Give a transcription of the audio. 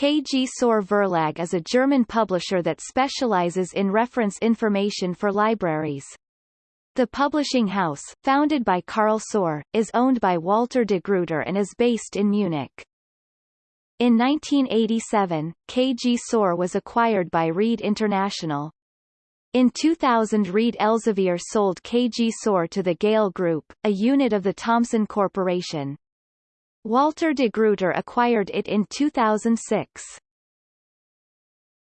KG Saur Verlag is a German publisher that specializes in reference information for libraries. The publishing house, founded by Karl Saur, is owned by Walter de Gruyter and is based in Munich. In 1987, KG Saur was acquired by Reed International. In 2000 Reed Elsevier sold KG Saur to the Gale Group, a unit of the Thomson Corporation. Walter de Gruyter acquired it in 2006.